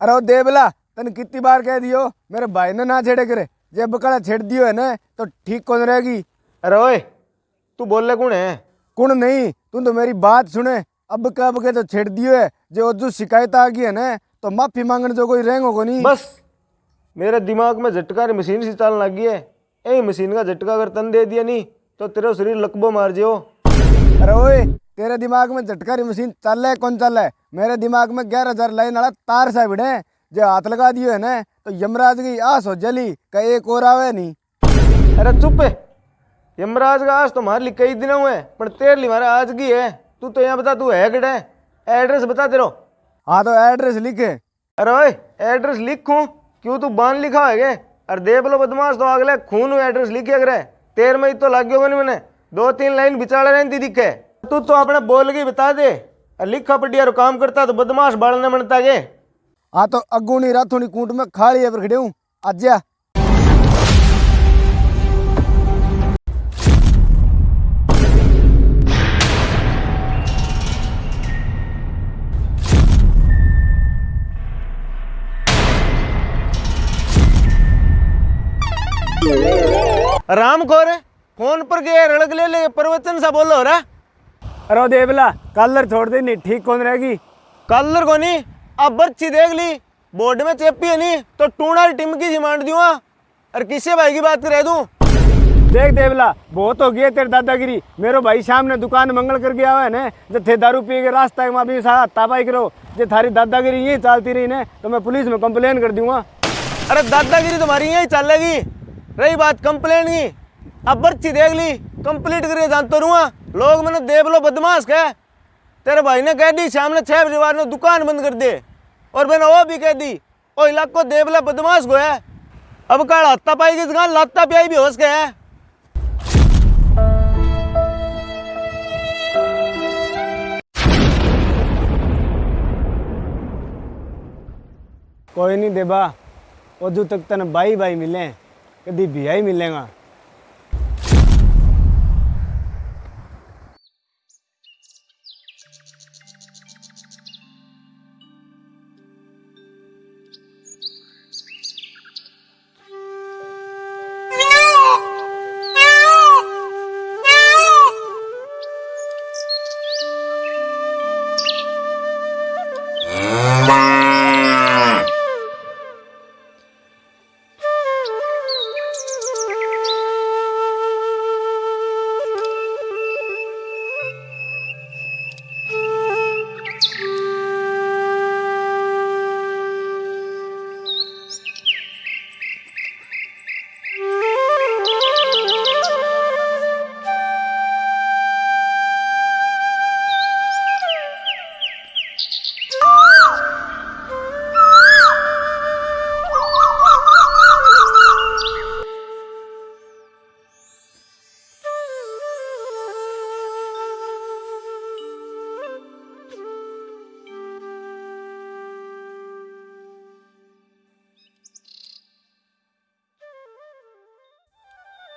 अरे देवला तन कितनी बार कह दियो? मेरे भाई ने ना छेड़े करे। जब बकड़ा छेड़ दियो है ना तो ठीक कौन रहेगी? अरे ओए तू बोल ले कौन है? कुण नहीं तू तो मेरी बात सुने। अब कब के तो छेड़ दियो है जो जो शिकायत आ गई है ना तो माफ़ी मांगने जो कोई रहेंगो को नहीं बस मेरे दिमाग में झटका मशीन सी चलने लगी है। यही मशीन का झटका अगर तन दे दिया नहीं तो तेरा शरीर लकबो मार जियो। अरे ओए, तेरे दिमाग में झटकारी मशीन चल है, कौन चल है? मेरे दिमाग में ग्यारह हज़ार लाइन वाला तार सा भिड़े जो हाथ लगा दियो है ना तो यमराज की आस हो जली का एक और आवे नहीं। अरे चुप है, यमराज का आज तो हमारे लिए कई दिन हुए, पर तेरे लिए हमारा आज की है। तू तो यहाँ बता, तू है किटे एड्रेस बता तेरो। हाँ तो एड्रेस लिखे। अरे ओए, एड्रेस लिखूं? क्यों तू बान लिखा है अरे दे बोलो बदमाश तो अगले खून एड्रेस लिखे अगर तेर में ही तो लग गया मैंने। दो तीन लाइन बिचाड़े रहती दिखे। तू तो अपने बोल के बता दे। लिखा पढ़िया रो काम करता तो बदमाश बालने बनता के हाँ तो अगूनी राथोनी कूट में खाली है पर खड़े हूँ। आज्या राम खोरे फ़ोन पर गए रड़क ले ले प्रवचन सा बोलो रहा अरे देवला कलर छोड़ दे नहीं ठीक कौन रहेगी? कलर को नहीं अब बच्ची देख ली बोर्ड में चेपी है नहीं तो टूणा टिमकी जी मांड दूँगा और किसे भाई की बात करे दूँ? देख देवला बहुत हो गया तेरे दादागिरी। मेरो भाई शाम ने दुकान मंगल करके आवा है ने जो थे दारू पी के रास्ता में भी ताबाई करो जे थारी दादागिरी यही चलती रही ने तो मैं पुलिस में कंप्लेन कर दूँगा अरे दादागिरी तुम्हारी यही चलेगी। रही बात कंप्लेन की। अब बच्ची देख ली, कंप्लीट करके जानतो रहूँगा लोग मैंने देव लो, बदमाश कह तेरे भाई ने कह दी शाम ने बजे बाद दुकान बंद कर दे। और मैंने वो भी कह दी ओ इलाको देवला बदमाश को है। अब काल हत्ता पाई की जगह लाता प्याई भी होश के है। कोई नहीं देबा उदू तक तन भाई भाई मिले कभी बिया ही मिलेगा।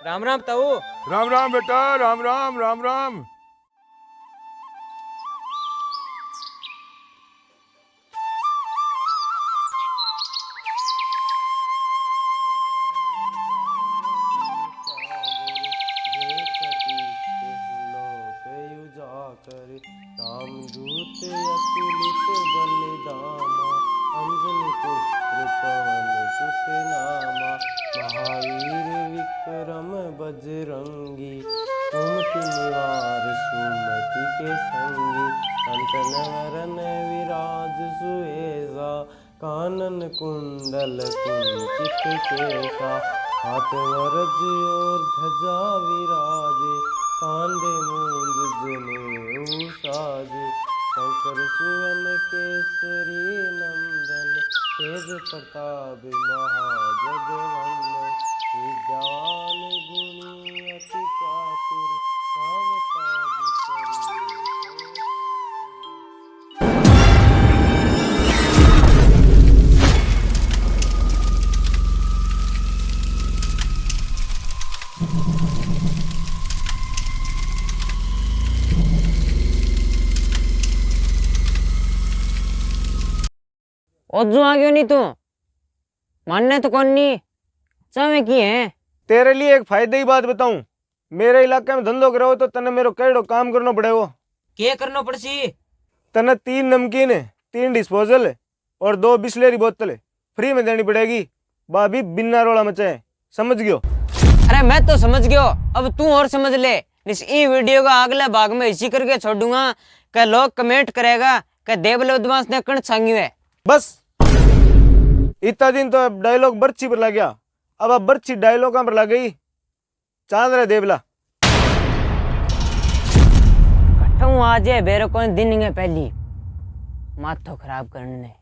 राम राम ताऊ। राम राम बेटा राम राम राम राम। कानन कुंडल कुंचित केसा, हाथ वरज और ध्वजा विराजे कांधे मूंज जने साजे शंकर सुवन केसरी नंदन, तेज प्रताप महाजगवंदन ओजू आ गयो नहीं तू। मानने तो कौन नहीं। चावे की है? तेरे लिए एक फ़ायदे की बात बताऊँ। मेरे इलाके में धंधो करो तो तने मेरो केड़ो काम करना पड़ेगा के करनो पड़सी तने तीन नमकीन तीन डिस्पोजल और दो बिस्लेरी बोतल फ्री में देनी पड़ेगी। भाभी बिना रोला मचाए समझ गयो? अरे मैं तो समझ गयो। अब तू और समझ ले। इस ई वीडियो का अगले भाग में इसी करके छोड़ूँगा। कि लोग कमेंट करेगा। कि देवल बदमाश ने कण छांगी है। बस। इतना दिन तो डायलॉग बर्ची पर लग गया। अब अब बर्ची डायलॉग पर लग गई? चाँद रहे देवला। आज है बेरो कौन दिन पहली। माथो खराब करने।